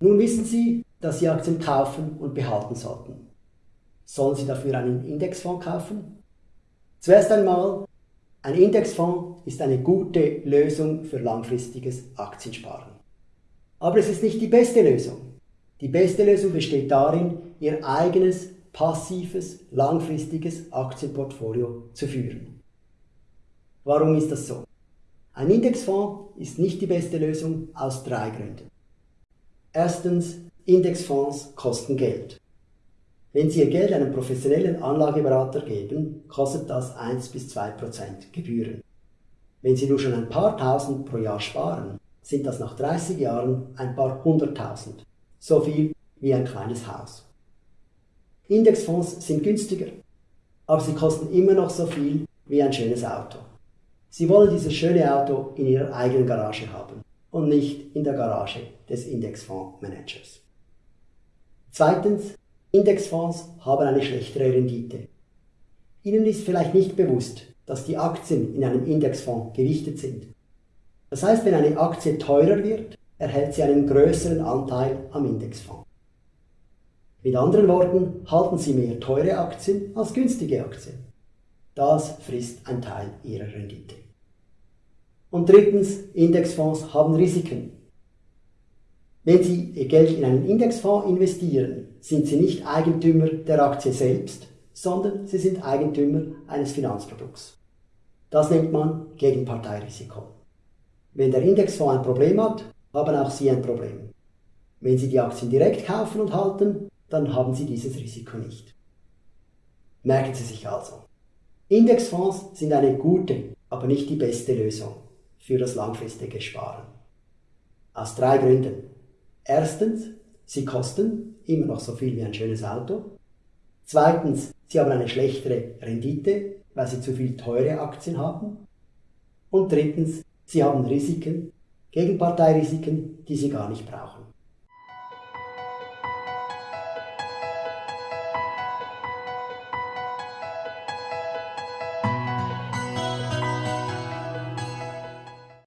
Nun wissen Sie, dass Sie Aktien kaufen und behalten sollten. Sollen Sie dafür einen Indexfonds kaufen? Zuerst einmal, ein Indexfonds ist eine gute Lösung für langfristiges Aktiensparen. Aber es ist nicht die beste Lösung. Die beste Lösung besteht darin, Ihr eigenes passives, langfristiges Aktienportfolio zu führen. Warum ist das so? Ein Indexfonds ist nicht die beste Lösung aus drei Gründen. Erstens, Indexfonds kosten Geld. Wenn Sie Ihr Geld einem professionellen Anlageberater geben, kostet das 1 bis 2 Prozent Gebühren. Wenn Sie nur schon ein paar tausend pro Jahr sparen, sind das nach 30 Jahren ein paar hunderttausend. So viel wie ein kleines Haus. Indexfonds sind günstiger, aber sie kosten immer noch so viel wie ein schönes Auto. Sie wollen dieses schöne Auto in Ihrer eigenen Garage haben und nicht in der Garage des Indexfondsmanagers. Zweitens, Indexfonds haben eine schlechtere Rendite. Ihnen ist vielleicht nicht bewusst, dass die Aktien in einem Indexfonds gewichtet sind. Das heißt, wenn eine Aktie teurer wird, erhält sie einen größeren Anteil am Indexfonds. Mit anderen Worten, halten Sie mehr teure Aktien als günstige Aktien. Das frisst ein Teil Ihrer Rendite. Und drittens, Indexfonds haben Risiken. Wenn Sie Ihr Geld in einen Indexfonds investieren, sind Sie nicht Eigentümer der Aktie selbst, sondern Sie sind Eigentümer eines Finanzprodukts. Das nennt man Gegenparteirisiko. Wenn der Indexfonds ein Problem hat, haben auch Sie ein Problem. Wenn Sie die Aktien direkt kaufen und halten, dann haben Sie dieses Risiko nicht. Merken Sie sich also. Indexfonds sind eine gute, aber nicht die beste Lösung für das langfristige Sparen. Aus drei Gründen. Erstens, sie kosten immer noch so viel wie ein schönes Auto. Zweitens, sie haben eine schlechtere Rendite, weil sie zu viel teure Aktien haben. Und drittens, sie haben Risiken, Gegenparteirisiken, die sie gar nicht brauchen.